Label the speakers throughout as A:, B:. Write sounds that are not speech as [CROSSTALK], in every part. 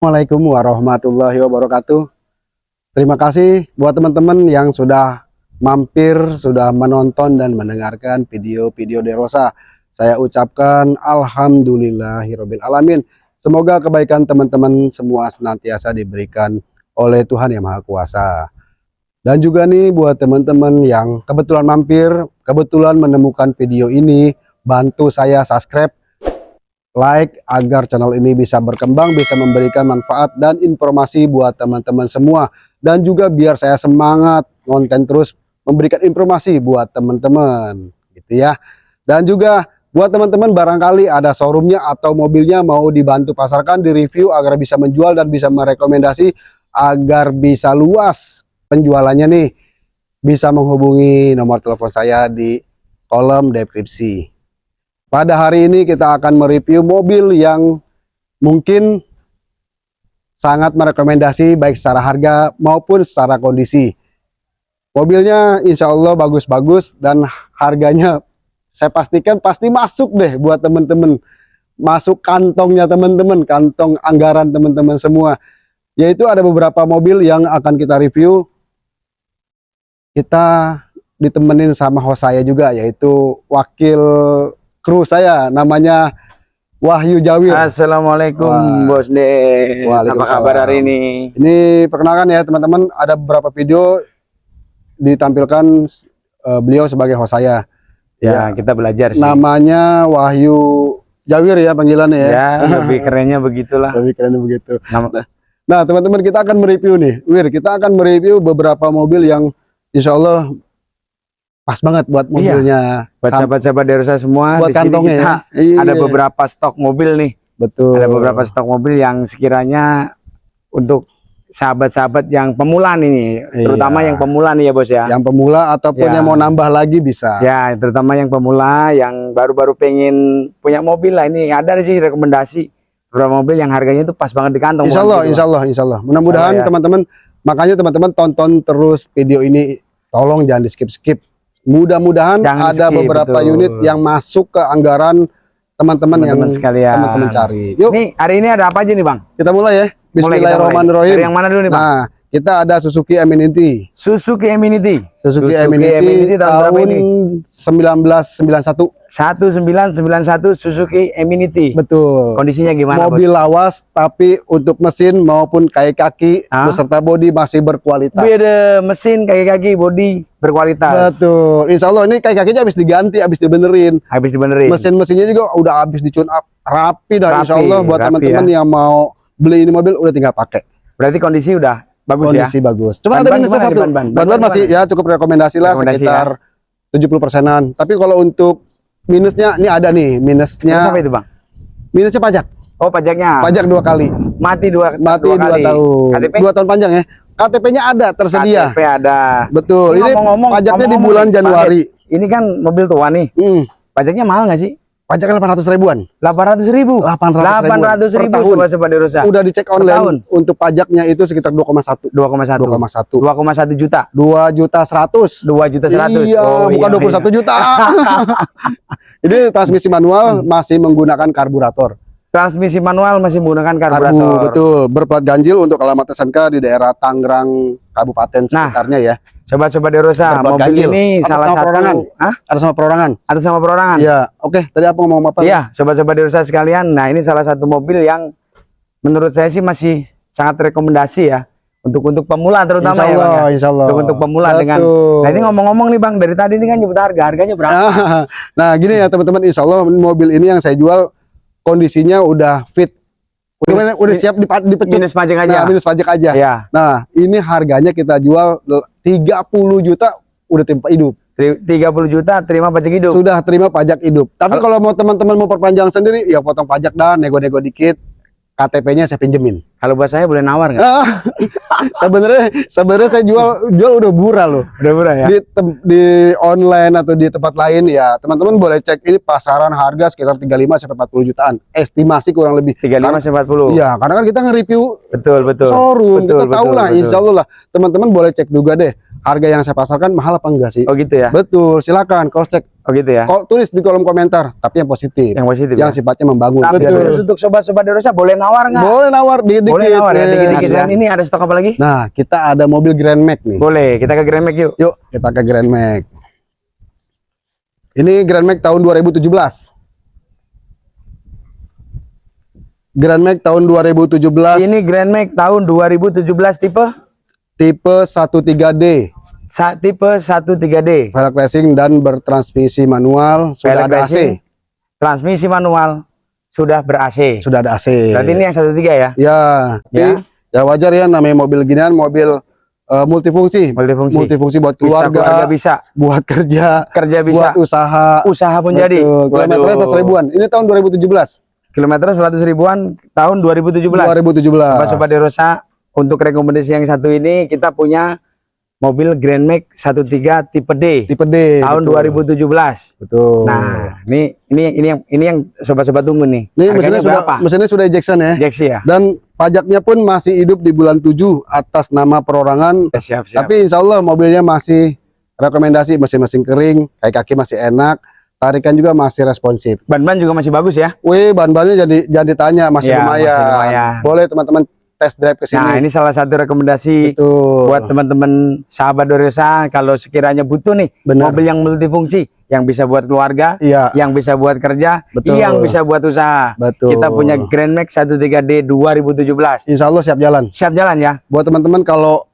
A: Assalamualaikum warahmatullahi wabarakatuh. Terima kasih buat teman-teman yang sudah mampir, sudah menonton dan mendengarkan video-video Derosa. Saya ucapkan alamin. Semoga kebaikan teman-teman semua senantiasa diberikan oleh Tuhan Yang Maha Kuasa. Dan juga nih buat teman-teman yang kebetulan mampir, kebetulan menemukan video ini, bantu saya subscribe, like agar channel ini bisa berkembang, bisa memberikan manfaat dan informasi buat teman-teman semua. Dan juga biar saya semangat konten terus memberikan informasi buat teman-teman gitu ya. Dan juga buat teman-teman barangkali ada showroomnya atau mobilnya mau dibantu pasarkan, di review agar bisa menjual dan bisa merekomendasi agar bisa luas penjualannya nih bisa menghubungi nomor telepon saya di kolom deskripsi. Pada hari ini kita akan mereview mobil yang mungkin sangat merekomendasi baik secara harga maupun secara kondisi. Mobilnya insya Allah bagus-bagus dan harganya saya pastikan pasti masuk deh buat teman-teman. Masuk kantongnya teman-teman, kantong anggaran teman-teman semua. Yaitu ada beberapa mobil yang akan kita review kita ditemenin sama host saya juga yaitu wakil kru saya namanya Wahyu Jawir.
B: Assalamualaikum Wah. Bos De. Apa kabar hari ini?
A: Ini perkenalkan ya teman-teman ada beberapa video ditampilkan uh, beliau sebagai host saya.
B: Ya, ya kita belajar sih.
A: Namanya Wahyu Jawir ya panggilannya ya.
B: Ya [LAUGHS] lebih kerennya begitulah.
A: lebih kerennya begitu. Nah teman-teman kita akan mereview nih, Wir kita akan mereview beberapa mobil yang Insya Allah pas banget buat iya. mobilnya.
B: Iya. Buat sahabat-sahabat dari saya semua.
A: Buat di kantongnya kita
B: ya. Iya. Ada beberapa stok mobil nih.
A: Betul.
B: Ada beberapa stok mobil yang sekiranya untuk sahabat-sahabat yang pemula nih, iya. terutama yang pemula nih ya bos ya.
A: Yang pemula ataupun ya. yang mau nambah lagi bisa.
B: Ya, terutama yang pemula yang baru-baru pengen punya mobil lah ini ada sih rekomendasi beberapa mobil yang harganya itu pas banget di kantong.
A: Insya Allah, gitu, insya Allah, insya Allah. Mudah-mudahan ya. teman-teman Makanya teman-teman tonton terus video ini, tolong jangan di skip-skip. Mudah-mudahan ada beberapa betul. unit yang masuk ke anggaran teman-teman yang
B: sekalian
A: teman-teman cari.
B: Yuk. Nih, hari ini ada apa aja nih, Bang?
A: Kita mulai ya.
B: Bismillahirrahmanirrahim. Dari yang mana dulu nih, Bang?
A: Nah, kita ada Suzuki Eminity.
B: Suzuki Eminity.
A: Suzuki, Suzuki Eminity, Eminity tahun, tahun 1991.
B: 1991 Suzuki Eminity.
A: Betul.
B: Kondisinya gimana,
A: Mobil
B: bos?
A: lawas tapi untuk mesin maupun kaki-kaki beserta bodi masih berkualitas.
B: Beda mesin, kaki-kaki, bodi berkualitas.
A: Betul. Insya Allah ini kaki-kakinya habis diganti, habis dibenerin.
B: Habis dibenerin.
A: Mesin-mesinnya juga udah habis dicun up rapi dah Insya Allah buat teman-teman ya. yang mau beli ini mobil udah tinggal pakai.
B: Berarti kondisi udah bagus
A: kondisi ya. Kondisi bagus. Cuma ban, ada minusnya satu. Ban, ban, ban, ban masih ya cukup rekomendasi lah rekomendasi sekitar ya? 70 persenan. Tapi kalau untuk minusnya ini ada nih minusnya.
B: Minus apa itu bang?
A: Minusnya pajak.
B: Oh pajaknya.
A: Pajak dua kali.
B: Mati dua.
A: Mati dua, dua kali. tahun. KTP? Dua tahun panjang ya. KTP-nya ada tersedia.
B: KTP ada.
A: Betul. Ini, ngomong -ngomong, pajaknya ngomong -ngomong, di bulan Januari.
B: Ini kan mobil tua nih. Hmm. Pajaknya mahal nggak sih?
A: Pajaknya 800 ribuan.
B: 800 ribu.
A: 800,
B: 800 ribu sobat sobat Derosa.
A: Udah dicek online. Tahun. Untuk pajaknya itu sekitar 2,1. 2,1. 2,1.
B: 2,1 juta.
A: 2 juta 100.
B: 2 juta 100.
A: Iya, oh, bukan iya, 21 iya. juta. [LAUGHS] Ini transmisi manual masih menggunakan karburator.
B: Transmisi manual masih menggunakan karburator. Karbu,
A: betul. Berplat ganjil untuk alamat SNK di daerah Tangerang Kabupaten nah, sekitarnya ya.
B: Coba-coba Derosa, mobil ganjil. ini Atas salah satu
A: perorangan. Hah? Ada sama perorangan.
B: Ada sama perorangan.
A: Iya, oke. Tadi apa ngomong apa?
B: Iya, coba-coba Derosa sekalian. Nah, ini salah satu mobil yang menurut saya sih masih sangat rekomendasi ya untuk untuk pemula terutama
A: insya Allah, ya,
B: Bang,
A: ya. Insya Allah.
B: Untuk untuk pemula Betul. dengan Nah, ini ngomong-ngomong nih Bang, dari tadi ini kan nyebut harga, harganya berapa? [LAUGHS]
A: nah, gini ya teman-teman, Insya Allah mobil ini yang saya jual kondisinya udah fit Udah, udah siap dipecut.
B: Minus pajak aja.
A: Nah, minus pajak aja.
B: Ya.
A: Nah, ini harganya kita jual 30 juta udah terima hidup.
B: 30 juta terima pajak hidup.
A: Sudah terima pajak hidup. Tapi kalau mau teman-teman mau perpanjang sendiri ya potong pajak dan nego-nego dikit. KTP-nya saya pinjemin.
B: Kalau buat saya boleh nawar nggak? [LAUGHS]
A: sebenarnya sebenarnya saya jual jual udah murah loh.
B: Udah murah ya.
A: Di di online atau di tempat lain ya teman-teman boleh cek ini pasaran harga sekitar 35 sampai 40 jutaan. Estimasi kurang lebih.
B: 35 sampai 40.
A: Iya, karena kan kita nge-review
B: betul betul.
A: Showroom betul, kita tahu lah insya Allah lah teman-teman boleh cek juga deh harga yang saya pasarkan mahal apa enggak sih?
B: Oh gitu ya.
A: Betul, silakan cross check.
B: Oh gitu ya.
A: Kok tulis di kolom komentar, tapi yang positif,
B: Yang positif.
A: yang
B: ya?
A: sifatnya membangun.
B: Tapi
A: Betul.
B: khusus untuk sobat-sobat Derosa boleh nawar nggak?
A: Boleh nawar dikit-dikit.
B: Boleh nawar ya dikit-dikit.
A: ya.
B: Dan ini ada stok apa lagi?
A: Nah, kita ada mobil Grand Max nih.
B: Boleh, kita ke Grand Max yuk.
A: Yuk, kita ke Grand Max. Ini Grand Max tahun 2017. Grand Max tahun 2017
B: Ini Grand Max tahun 2017 tipe
A: tipe 13D,
B: sa tipe 13D.
A: velg racing dan bertransmisi manual, sudah
B: Velg
A: ada
B: racing,
A: AC.
B: Transmisi manual sudah ber-AC.
A: Sudah ada AC.
B: Berarti ini yang 13 ya?
A: ya,
B: Ya.
A: ya. ya wajar ya namanya mobil ginian, mobil eh, multifungsi.
B: Multifungsi.
A: Multifungsi buat
B: Bisa
A: keluarga,
B: keluarga bisa,
A: buat kerja,
B: kerja bisa,
A: buat usaha.
B: usaha pun jadi.
A: Kilometernya
B: Waduh.
A: 100 ribuan. Ini tahun 2017.
B: Kilometer 100 ribuan tahun 2017.
A: 2017.
B: Sobat-sobat Derosa, untuk rekomendasi yang satu ini kita punya mobil Grand Max 13 tipe D
A: Tipe D.
B: tahun
A: betul.
B: 2017.
A: Betul.
B: Nah, ini ini ini yang ini yang sobat-sobat tunggu nih.
A: ini mesinnya sudah
B: berapa?
A: mesinnya sudah ejection ya.
B: Jaxi ya?
A: Dan pajaknya pun masih hidup di bulan 7 atas nama perorangan.
B: Ya, siap, siap.
A: Tapi insya Allah mobilnya masih rekomendasi mesin-mesin kering, kaki-kaki masih enak, tarikan juga masih responsif.
B: Ban-ban juga masih bagus ya.
A: Wih, ban-bannya jadi jadi ditanya masih,
B: Ya,
A: lumayan.
B: masih lumayan.
A: Boleh teman-teman test drive ke sini.
B: Nah, ini salah satu rekomendasi
A: Betul.
B: buat teman-teman sahabat Dorosa kalau sekiranya butuh nih
A: Benar.
B: mobil yang multifungsi yang bisa buat keluarga,
A: Iya,
B: yang bisa buat kerja,
A: Betul.
B: yang bisa buat usaha.
A: betul.
B: Kita punya Grand Max 13D 2017.
A: Insya Allah siap jalan.
B: Siap jalan ya.
A: Buat teman-teman kalau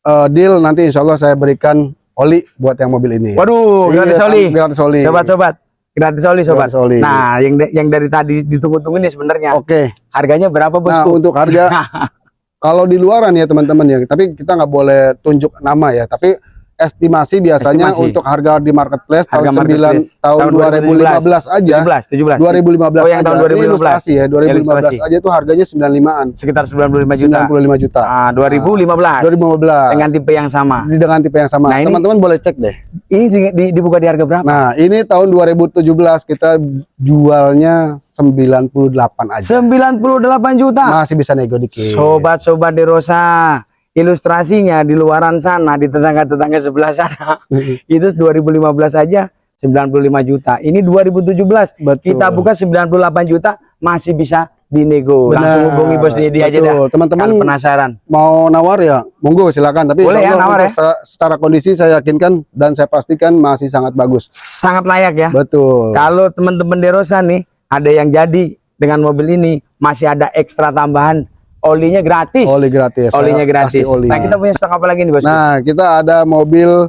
A: eh, deal nanti insya Allah saya berikan oli buat yang mobil ini.
B: Waduh,
A: Iya,
B: gratis oli.
A: Gratis oli.
B: Sobat-sobat, gratis oli sobat.
A: Gratis oli.
B: Nah, yang yang dari tadi ditunggu-tunggu nih sebenarnya
A: Oke.
B: harganya berapa
A: Nah,
B: bosku?
A: untuk harga [LAUGHS] kalau di luaran ya teman-teman ya, tapi kita nggak boleh tunjuk nama ya, tapi estimasi biasanya
B: Estimasi.
A: untuk harga di marketplace
B: Harga
A: tahun 9
B: marketplace
A: tahun, 2015 aja
B: 17, 17.
A: 2015
B: Oh, yang tahun
A: aja. Ini
B: 2015.
A: ilustrasi ya 2015
B: Ilustrasi.
A: aja tuh harganya 95-an
B: Sekitar 95 juta.
A: 95 juta
B: Ah, 2015.
A: 2015
B: Dengan tipe yang sama.
A: Dengan tipe yang sama
B: Nah, ini-
A: teman-teman boleh cek deh
B: Ini di- di- dibuka di harga berapa?
A: nah ini tahun 2017 kita jualnya 98 aja
B: 98 juta.
A: masih bisa nego dikit
B: Sobat-sobat Derosa, ilustrasinya di luaran sana, di tetangga-tetangga sebelah sana, itu 2015 aja 95 juta. Ini 2017,
A: Betul.
B: kita buka 98 juta, masih bisa dinego. Langsung
A: Benar.
B: hubungi bos Dedi aja dah.
A: Teman-teman
B: penasaran.
A: mau nawar ya monggo silakan tapi
B: Boleh ya, nawar
A: se- secara kondisi saya yakinkan dan saya pastikan masih sangat bagus
B: Sangat layak ya.
A: betul
B: Kalau teman-teman Derosa nih, ada yang jadi dengan mobil ini, masih ada ekstra tambahan, olinya gratis.
A: oli gratis saya
B: Olinya gratis.
A: oli.
B: Nah, kita punya stok apa lagi nih, Bos?
A: nah kita ada mobil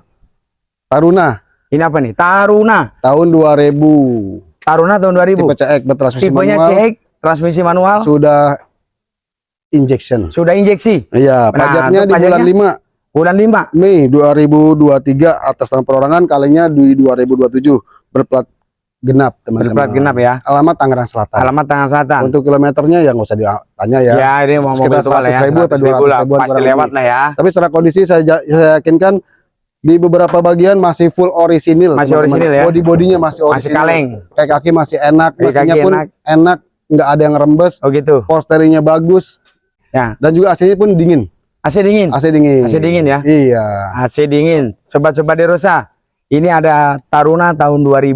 A: Taruna
B: Ini apa nih? Taruna.
A: tahun 2000
B: Taruna tahun 2000.
A: tipe CX bertransmisi
B: Tipenya
A: manual
B: CX, transmisi manual,
A: sudah injection
B: sudah injeksi.
A: iya
B: Nah,
A: pajaknya di bulan
B: pajaknya?
A: 5
B: Bulan 5.
A: Mei 2023 atas nama perorangan kalinya di 2027 berplat genap teman-teman
B: Berplat genap ya.
A: alamat Tangerang Selatan
B: Alamat Tangerang Selatan.
A: untuk kilometernya ya nggak usah ditanya ya
B: Ya, ini mau mobil tua lah ya.
A: 100.000 atau
B: 100.000 lah.
A: 200.000
B: Pasti lewat lah ya.
A: tapi secara kondisi saya, saya yakinkan di beberapa bagian masih full orisinil
B: Masih orisinil ya?
A: body bodinya masih orisinil
B: Masih kaleng.
A: kayak kaki masih enak mesinnya pun
B: enak.
A: enak. nggak ada yang rembes
B: Oh gitu.
A: posternya bagus
B: Ya.
A: dan juga AC-nya pun dingin
B: AC dingin.
A: AC dingin
B: AC dingin ya.
A: iya
B: AC dingin. Sobat-sobat Derosa, ini ada Taruna tahun 2000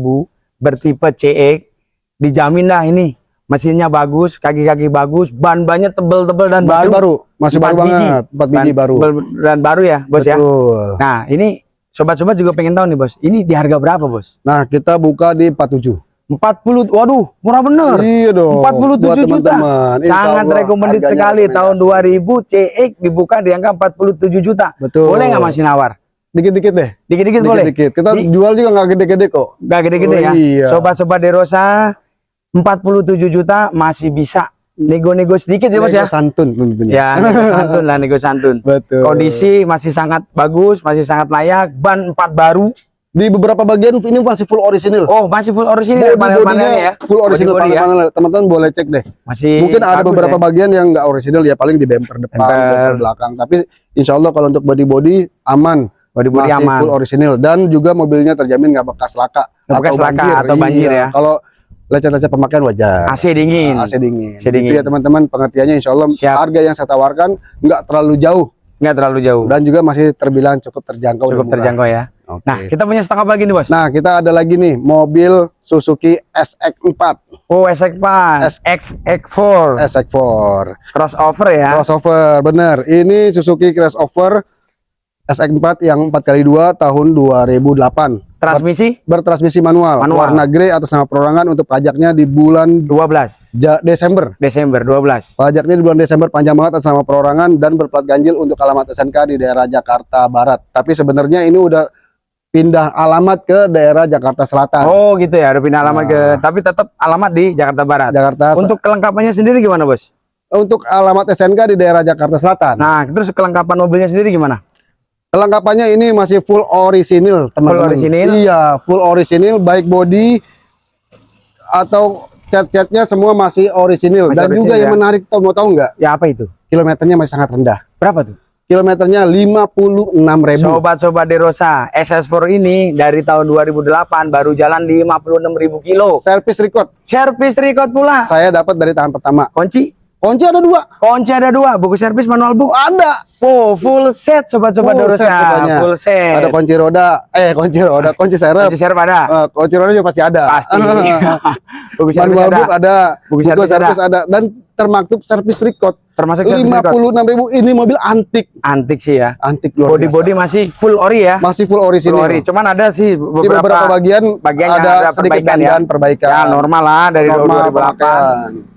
B: bertipe CX. Dijamin dah ini. Mesinnya bagus, kaki-kaki bagus, ban-bannya tebel-tebel dan
A: masih
B: baru.
A: baru masih baru banget empat biji
B: Ban-
A: baru
B: Dan baru ya, Bos ya.
A: Betul.
B: Nah, ini sobat-sobat juga pengen tahu nih, Bos. Ini di harga berapa, Bos?
A: nah kita buka di 47
B: 40. Waduh, murah bener.
A: iya dong
B: 47
A: buat
B: juta.
A: teman-teman. Insya
B: Sangat
A: harganya
B: sekali tahun
A: rekomendasi.
B: 2000 CX dibuka di angka 47 juta.
A: betul
B: Boleh nggak masih nawar?
A: Dikit-dikit deh
B: Dikit-dikit boleh.
A: dikit-dikit kita
B: Di-
A: jual juga nggak gede-gede kok
B: Gak gede-gede
A: Oh,
B: ya.
A: iya.
B: Sobat-sobat Derosa 47 juta masih bisa nego-nego sedikit ya Bos ya.
A: Santun tentunya
B: Ya, nego santun lah, nego santun. [LAUGHS]
A: betul
B: Kondisi masih sangat bagus, masih sangat layak, ban 4 baru.
A: di beberapa bagian ini masih full orisinil
B: Oh, masih full orisinil ya
A: Body-
B: panel-panelnya ya.
A: full orisinil
B: Body-body ya.
A: panel-panel teman-teman boleh cek deh
B: Masih
A: mungkin ada beberapa
B: ya.
A: bagian yang nggak orisinil ya paling di bumper depan
B: Bumper.
A: belakang tapi insya Allah kalau untuk body body masih
B: aman.
A: full orisinil dan juga mobilnya terjamin nggak bekas laka
B: Nggak bekas laka atau banjir
A: Iya,
B: ya.
A: kalau lecet-lecet pemakaian wajar
B: AC dingin.
A: AC dingin.
B: AC
A: Itu
B: dingin.
A: ya teman-teman pengertiannya insya Allah
B: Siap.
A: harga yang saya tawarkan nggak terlalu jauh
B: nggak terlalu jauh.
A: dan juga masih terbilang cukup terjangkau
B: Cukup terjangkau ya.
A: Oke.
B: Nah, kita punya stok apa lagi nih, Bos?
A: Nah, kita ada lagi nih mobil Suzuki SX4,
B: Oh, SX4, XX4,
A: SX4
B: crossover ya.
A: crossover, bener. Ini Suzuki crossover SX4 yang 4x2 tahun 2008.
B: Transmisi
A: Bertransmisi manual,
B: Manual.
A: warna grey atas nama perorangan untuk pajaknya di bulan
B: 12
A: Ja- Desember.
B: Desember 12.
A: Pajaknya di bulan Desember panjang banget atas nama perorangan dan berplat ganjil untuk alamat SNK di daerah Jakarta Barat. Tapi sebenarnya ini udah pindah alamat ke daerah Jakarta Selatan.
B: Oh, gitu ya. Udah pindah alamat ke
A: Nah.
B: tapi tetap alamat di Jakarta Barat.
A: Jakarta
B: Untuk kelengkapannya sendiri gimana, Bos?
A: untuk alamat SNK di daerah Jakarta Selatan.
B: Nah, terus kelengkapan mobilnya sendiri gimana?
A: Kelengkapannya ini masih full orisinil, teman-teman.
B: orisinil?
A: Iya, full orisinil, baik body atau cat-catnya semua masih orisinil.
B: Masih
A: Dan juga
B: orisinil,
A: yang
B: ya?
A: menarik, tahu mau tahu nggak?
B: Ya apa itu?
A: Kilometernya masih sangat rendah.
B: Berapa tuh?
A: Kilometernya 56.000.
B: Sobat-sobat Derosa, SS4 ini dari tahun 2008 baru jalan di 56.000 kilo.
A: Service record
B: Servis record pula.
A: saya dapat dari tangan pertama.
B: Kunci,
A: Kunci ada dua.
B: kunci ada dua, buku servis manual book.
A: Ada.
B: Oh, full set sobat-sobat
A: Full set.
B: Full set.
A: Ada kunci roda. Eh, kunci roda, kunci serep.
B: Kunci servis ada.
A: Eh, kunci roda juga pasti ada.
B: Pasti. [LAUGHS] buku servis
A: Manual
B: ada.
A: book ada.
B: Buku
A: Buku
B: servis
A: servis ada. Dan termaktub service record.
B: Termasuk servis record.
A: 56.000 ini mobil antik.
B: Antik sih ya.
A: Antik luar
B: Body-body
A: biasa.
B: masih full ori ya.
A: masih full
B: Full
A: orisinil.
B: ori. Cuman ada sih
A: Di
B: beberapa,
A: beberapa bagian
B: bagian
A: ada,
B: ada
A: sedikit
B: perbaikan ya.
A: perbaikan.
B: ya normal lah dari
A: Normal
B: 2008.
A: pemakaian.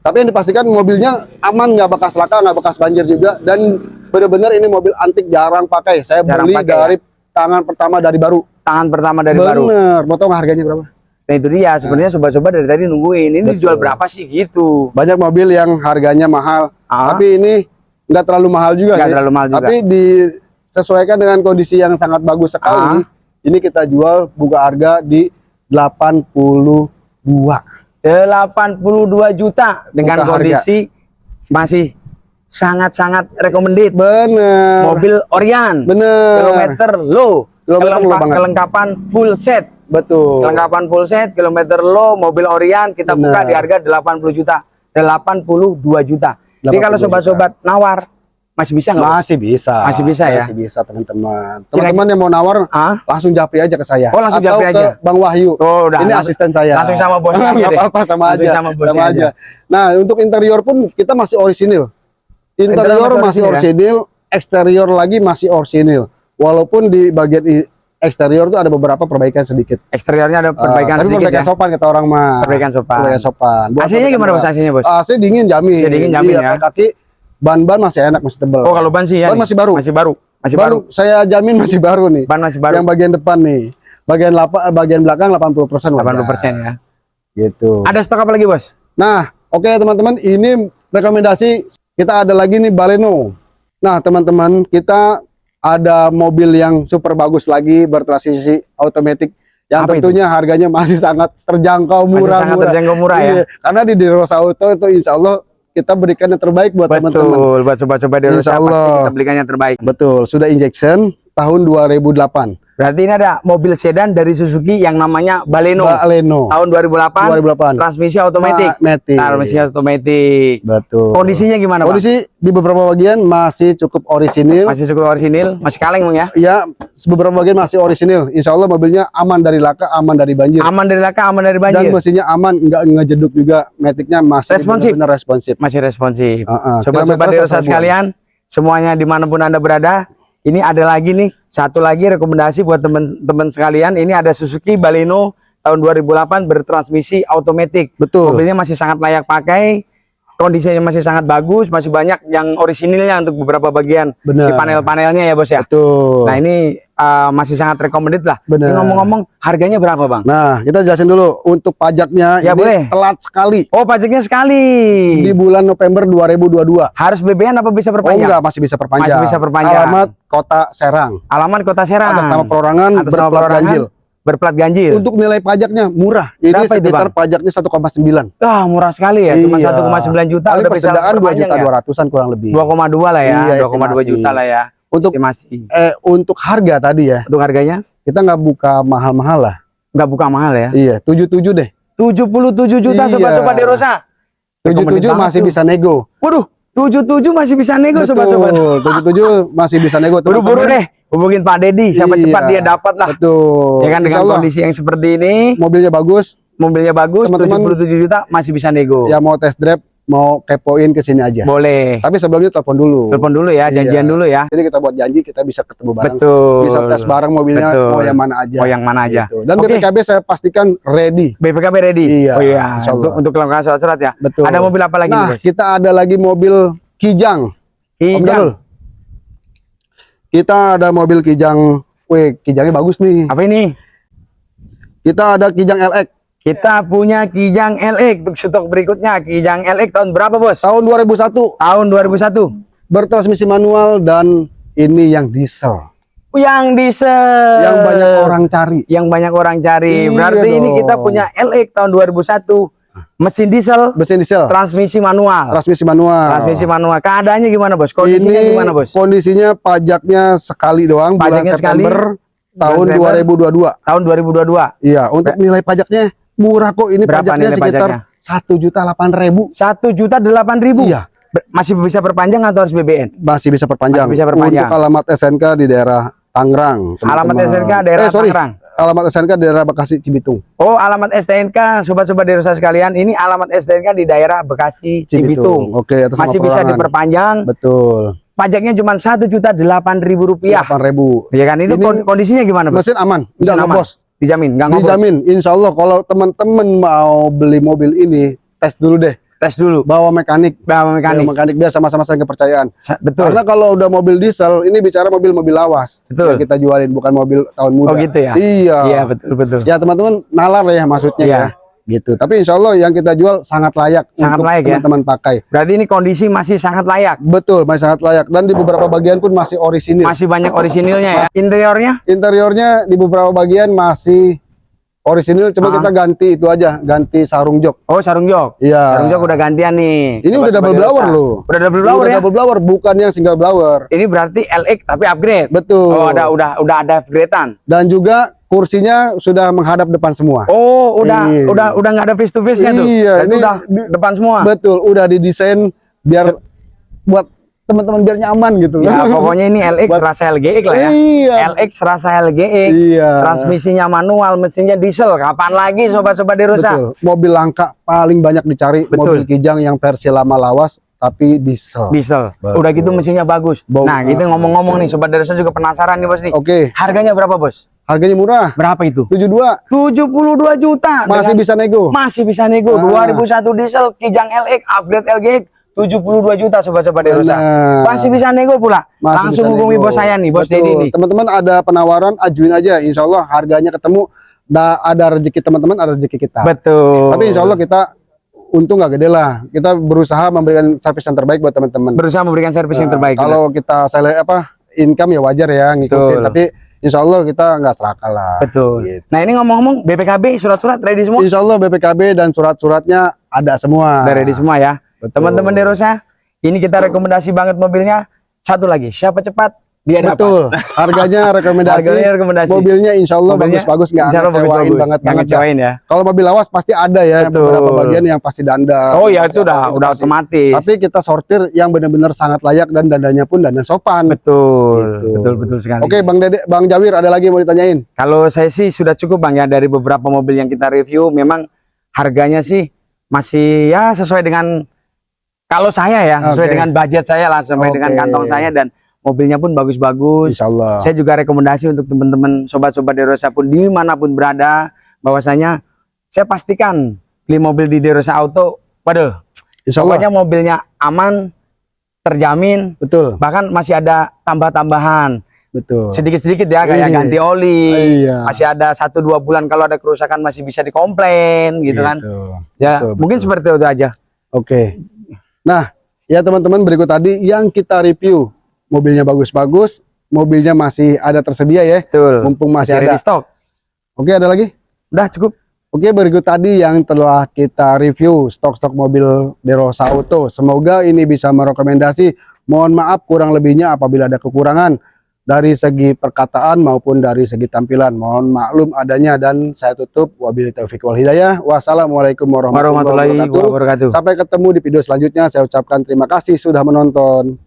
A: Tapi yang dipastikan mobilnya aman, nggak bekas laka, nggak bekas banjir juga, dan benar-benar ini mobil antik jarang pakai. Saya
B: Jarang
A: beli
B: pakai,
A: dari tangan pertama dari baru.
B: Tangan pertama dari baru.
A: Bener. Mau nggak harganya berapa?
B: Nah itu dia sebenarnya sobat-sobat dari tadi nungguin ini
A: Betul.
B: dijual berapa sih gitu.
A: Banyak mobil yang harganya mahal,
B: Ah.
A: tapi ini nggak terlalu mahal juga
B: Nggak terlalu mahal juga.
A: Tapi disesuaikan dengan kondisi yang sangat bagus sekali.
B: Ah.
A: Ini kita jual buka harga di 82.
B: 82 juta dengan
A: Buka harga.
B: kondisi masih sangat-sangat recommended.
A: Bener.
B: Mobil Orion.
A: Bener.
B: Kilometer low.
A: Kilometer low
B: Kelempa-
A: banget.
B: kelengkapan full set.
A: Betul.
B: Kelengkapan full set, kilometer low, mobil Orion kita
A: Bener.
B: buka di harga 80 juta. 82 juta. Jadi
A: 82
B: kalau
A: juta.
B: sobat-sobat nawar masih bisa nggak?
A: Masih bisa.
B: Masih bisa ya?
A: Masih bisa teman-teman. Teman-teman yang mau nawar
B: Ah?
A: langsung japri aja ke saya.
B: Oh, langsung japri aja?
A: Bang Wahyu.
B: Oh, udah.
A: Ini
B: langsung-
A: asisten saya.
B: langsung sama bosnya [LAUGHS] aja deh.
A: apa-apa sama
B: Langsung
A: aja.
B: sama bosnya aja.
A: Nah, untuk interior pun kita masih orisinil. Interior
B: masih
A: masih
B: orisinil
A: orisinil, eksterior lagi masih orisinil. Walaupun di bagian eksterior itu ada beberapa perbaikan sedikit.
B: Eksteriornya ada perbaikan
A: Ah, tapi
B: sedikit
A: perbaikan
B: ya.
A: sopan kata orang mah.
B: Perbaikan sopan.
A: Perbaikan sopan. Buat perbaikan
B: gimana bos? AC-nya bos?
A: AC dingin jamin.
B: AC dingin jamin
A: Iya,
B: ya.
A: kaki ban-ban masih enak, masih tebel.
B: Oh kalau ban sih ya.
A: Ban
B: nih.
A: masih baru.
B: Masih baru. Masih
A: baru,
B: baru.
A: saya jamin masih baru nih.
B: Ban masih baru.
A: Yang bagian depan nih. Bagian lapa, bagian belakang 80% wajar.
B: 80% ya.
A: Gitu.
B: Ada stok apa lagi bos?
A: Nah, oke teman-teman, ini rekomendasi kita ada lagi nih Baleno. Nah, teman-teman, kita ada mobil yang super bagus lagi bertransmisi otomatis yang
B: Apa itu?
A: tentunya harganya masih sangat terjangkau
B: Masih
A: murah
B: sangat
A: murah.
B: terjangkau murah ya.
A: Iya, Karena di Derosa Auto itu insya Allah kita berikan yang terbaik buat teman-teman.
B: Betul. Buat sobat-sobat di
A: Insya
B: Rusia pasti kita belikan yang terbaik.
A: Betul, sudah injection tahun 2008.
B: Berarti ini ada mobil sedan dari Suzuki yang namanya Baleno.
A: Baleno
B: tahun 2008.
A: 2008.
B: Transmisi otomatis. Transmisi otomatis.
A: Betul.
B: Kondisinya gimana?
A: Kondisi di beberapa bagian masih cukup orisinil.
B: Masih cukup orisinil, masih kaleng Bang ya.
A: Ya, beberapa bagian masih orisinil. Insya Allah mobilnya aman dari laka, aman dari banjir.
B: Aman dari laka, aman dari
A: Dan
B: banjir.
A: mesinnya aman, nggak ngejeduk juga. Metiknya masih
B: Responsif.
A: benar-benar responsif.
B: Masih responsif. Sobat-sobat
A: Kilometer
B: Derosa
A: satu ribuan.
B: sekalian, semuanya di mana pun anda berada, ini ada lagi nih satu lagi rekomendasi buat teman-teman sekalian. Ini ada Suzuki Baleno tahun 2008 bertransmisi otomatis.
A: Betul.
B: Mobilnya masih sangat layak pakai, kondisinya masih sangat bagus, masih banyak yang orisinilnya untuk beberapa bagian
A: Benar.
B: di panel-panelnya ya bos ya.
A: Betul.
B: Nah ini uh, masih sangat recommended lah.
A: Benar.
B: Ini ngomong-ngomong harganya berapa bang?
A: Nah, kita jelasin dulu untuk pajaknya
B: Ya,
A: ini
B: boleh.
A: telat sekali
B: Oh pajaknya sekali.
A: di bulan November 2022.
B: Harus BBM apa bisa
A: Oh
B: perpanjang?
A: enggak, masih bisa perpanjang.
B: Masih bisa perpanjang.
A: Alamat Kota Serang.
B: Alamat Kota Serang.
A: Atas nama perorangan
B: Atas nama perorangan,
A: ganjil.
B: Berplat ganjil.
A: Untuk nilai pajaknya murah. Ini
B: Berapa itu,
A: sekitar
B: Bang?
A: pajaknya 1,9.
B: Ah murah sekali ya, cuma
A: Iya.
B: 1,9 juta
A: Paling
B: udah bisa
A: persediaan
B: langsung
A: 2
B: perpanjang
A: juta
B: ya.
A: 200-an kurang lebih.
B: 2,2 lah ya,
A: Iya,
B: 2,2
A: estimasi.
B: juta lah ya.
A: Untuk
B: Estimasi.
A: eh untuk harga tadi ya,
B: Untuk harganya
A: kita nggak buka mahal-mahal lah.
B: nggak buka mahal ya.
A: Iya, 77 deh.
B: 77 juta
A: Iya.
B: sobat-sobat Derosa.
A: 77
B: Recommended banget
A: masih
B: tuh.
A: bisa nego.
B: Waduh, 77 masih bisa nego sobat-sobat.
A: Betul, 77 masih bisa nego.
B: Buru-buru deh hubungin Pak Dedi, siapa
A: Iya.
B: cepat dia dapat lah.
A: Betul.
B: Ya kan dengan
A: Allah,
B: kondisi yang seperti ini,
A: mobilnya bagus.
B: mobilnya bagus,
A: Teman-teman-
B: 77 juta masih bisa nego.
A: Ya mau test drive, mau kepoin ke sini aja.
B: Boleh.
A: Tapi sebelumnya telepon dulu.
B: Telepon dulu ya, janjian
A: Iya.
B: dulu ya.
A: Jadi kita buat janji kita bisa ketemu bareng.
B: Betul.
A: Bisa tes bareng mobilnya
B: Betul.
A: mau yang mana aja.
B: Oh yang mana aja.
A: Gitu. Dan
B: Oke.
A: BPKB saya pastikan ready.
B: BPKB ready.
A: Iya,
B: Oh iya. Untuk untuk kelengkapan surat-surat ya.
A: Betul.
B: Ada mobil apa lagi nih,
A: Nah,
B: Bos?
A: kita ada lagi mobil Kijang.
B: Kijang.
A: Kita ada mobil Kijang. Wih, Kijangnya bagus nih.
B: Apa ini?
A: Kita ada Kijang LX
B: Kita punya Kijang LX untuk stok berikutnya. Kijang LX tahun berapa, Bos?
A: tahun 2001
B: Tahun 2001.
A: bertransmisi manual dan ini yang diesel
B: Yang diesel.
A: yang banyak orang cari.
B: yang banyak orang cari.
A: Iya
B: Berarti ini
A: dong.
B: kita punya LX tahun 2001. Mesin diesel,
A: Mesin diesel,
B: transmisi manual.
A: transmisi manual.
B: Transmisi manual. Keadaannya gimana, Bos? Kondisinya
A: ini
B: gimana, Bos?
A: kondisinya pajaknya sekali doang
B: Pajaknya
A: bulan
B: sekali,
A: September tahun
B: September.
A: 2022.
B: Tahun 2022.
A: Iya, untuk nilai pajaknya murah kok. Ini
B: Berapa
A: pajaknya sekitar satu juta delapan ribu.
B: Satu juta delapan ribu.
A: Iya,
B: Ber- Masih bisa perpanjang atau harus BBN?
A: masih bisa perpanjang.
B: Masih bisa perpanjang.
A: Untuk alamat SNK di daerah Tangerang.
B: Alamat. SNK daerah
A: eh, sorry.
B: Tangerang.
A: Alamat SNK daerah Bekasi Cibitung.
B: Oh, alamat STNK, sobat-sobat desa sekalian, ini alamat STNK di daerah Bekasi, Cibitung.
A: Oke, atas
B: Masih bisa diperpanjang.
A: Betul.
B: Pajaknya cuma satu juta delapan ribu rupiah.
A: Delapan ribu.
B: Ya kan itu
A: Ini
B: kon- kondisinya gimana, Bos?
A: Mesin aman,
B: Mesin
A: enggak
B: aman.
A: ngebos.
B: Dijamin, nggak ngobos.
A: Dijamin, insya Allah kalau teman-teman mau beli mobil ini, tes dulu deh.
B: Tes dulu.
A: Bawa mekanik,
B: Bawa
A: mekanik,
B: mekanik.
A: mekanik biar sama-sama saling kepercayaan.
B: Sa- Betul.
A: Karena kalau udah mobil diesel, ini bicara mobil-mobil lawas
B: Betul.
A: yang kita jualin, bukan mobil tahun muda.
B: Oh gitu ya.
A: Iya.
B: Iya, betul betul.
A: Ya teman-teman nalar ya maksudnya
B: Iya.
A: ya. Gitu. Tapi insya Allah yang kita jual sangat layak
B: Sangat
A: untuk
B: layak ya.
A: teman-teman pakai.
B: Berarti ini kondisi masih sangat layak.
A: Betul, masih sangat layak. Dan di beberapa bagian pun masih orisinil.
B: Masih banyak orisinilnya ya. Interiornya
A: Interiornya di beberapa bagian masih orisinil, cuma
B: Ah.
A: kita ganti itu aja, ganti sarung jok.
B: Oh, sarung jok.
A: Iya.
B: Sarung jok udah gantian nih.
A: Ini udah
B: Sobat-sobat
A: double blower loh.
B: Udah double
A: Ini
B: blower
A: udah
B: ya.
A: double blower, bukan yang single blower.
B: Ini berarti LX tapi upgrade.
A: Betul.
B: Oh, ada udah udah ada upgradean.
A: Dan juga kursinya sudah menghadap depan semua.
B: Oh, udah
A: Iya.
B: udah udah nggak ada face to face-nya tuh.
A: Iya, ini
B: udah
A: di-
B: depan semua.
A: Betul, udah didesain biar buat teman-teman biar nyaman gitu.
B: Ya, [LAUGHS] pokoknya ini LX
A: Buat-
B: rasa LGX lah ya.
A: Iya.
B: LX rasa LGX.
A: Iya.
B: Transmisinya manual, mesinnya diesel. Kapan lagi sobat-sobat Derosa?
A: Betul. Mobil langka paling banyak dicari
B: Betul.
A: mobil kijang yang versi lama lawas tapi diesel.
B: Diesel.
A: Betul.
B: Udah gitu mesinnya bagus.
A: Bau-
B: nah, gitu ngomong-ngomong nih sobat Derosa juga penasaran nih Bos nih.
A: Oke,
B: Harganya berapa, Bos?
A: Harganya murah.
B: Berapa itu?
A: 72
B: 72 juta.
A: masih
B: Dengan-
A: bisa nego.
B: masih bisa nego.
A: Ah.
B: 2001 diesel Kijang LX upgrade LGX 72 juta sobat-sobat Derosa. Masih bisa nego pula.
A: Masih
B: Langsung hubungi bos saya nih, Bos
A: Betul.
B: Nih.
A: Teman-teman ada penawaran, ajuin aja. Insya Allah harganya ketemu. Da, ada rezeki teman-teman, ada rezeki kita.
B: Betul.
A: Tapi insya Allah kita untung nggak gede lah. Kita berusaha memberikan servis yang terbaik buat teman-teman.
B: berusaha memberikan servis yang
A: Nah,
B: terbaik.
A: Kalau kita saya apa income ya wajar ya ngikutin.
B: Betul.
A: Tapi insya Allah kita nggak serakah lah.
B: Betul.
A: Gitu.
B: Nah, ini ngomong-ngomong BPKB surat-surat ready semua?
A: Insya Allah BPKB dan surat-suratnya ada semua.
B: Udah ready semua ya. Teman-teman Derosa, ini kita rekomendasi banget mobilnya. Satu lagi, siapa cepat dapat.
A: Betul. Harganya [LAUGHS] rekomendasi.
B: Harganya rekomendasi.
A: Mobilnya insya Allah
B: Mobilnya
A: bagus-bagus nggak
B: Allah
A: ngecewain
B: bagus-bagus.
A: banget banget. dah.
B: ngecewain ya.
A: Kalau mobil lawas pasti ada ya
B: Betul.
A: beberapa bagian yang pasti dandang.
B: Oh ya itu udah udah
A: pasti.
B: otomatis.
A: Tapi kita sortir yang benar-benar sangat layak dan dandanya pun dandan sopan.
B: betul,
A: Gitu.
B: betul betul sekali.
A: Oke, Bang Dede, Bang Jawir ada lagi yang mau ditanyain?
B: Kalau saya sih sudah cukup bang ya dari beberapa mobil yang kita review, memang harganya sih masih ya sesuai dengan kalau saya ya sesuai
A: Oke.
B: dengan budget saya lah, sesuai
A: Oke.
B: dengan kantong saya dan mobilnya pun bagus-bagus.
A: Insya Allah.
B: Saya juga rekomendasi untuk teman-teman sobat-sobat Derosa pun di mana pun berada, bahwasanya saya pastikan beli mobil di Derosa Auto, waduh,
A: Insya Allah.
B: pokoknya mobilnya aman, terjamin,
A: Betul,
B: bahkan masih ada tambah-tambahan
A: betul.
B: sedikit-sedikit ya kayak
A: Iya.
B: ganti oli,
A: Iya.
B: masih ada satu dua bulan kalau ada kerusakan masih bisa dikomplain gitu kan, ya
A: betul,
B: mungkin
A: betul.
B: seperti itu aja.
A: Oke. Nah, ya teman-teman berikut tadi yang kita review mobilnya bagus-bagus, mobilnya masih ada tersedia ya,
B: Betul.
A: mumpung masih,
B: Masih
A: ada.
B: stock.
A: Oke, ada lagi?
B: Udah cukup.
A: Oke, berikut tadi yang telah kita review stok-stok mobil Derosa Auto. Semoga ini bisa merekomendasi. Mohon maaf kurang lebihnya apabila ada kekurangan. dari segi perkataan maupun dari segi tampilan. Mohon maklum adanya dan saya tutup. Wabillahi taufiq wal hidayah. Wassalamualaikum warahmatullahi
B: wabarakatuh.
A: Sampai ketemu di video selanjutnya. Saya ucapkan terima kasih sudah menonton.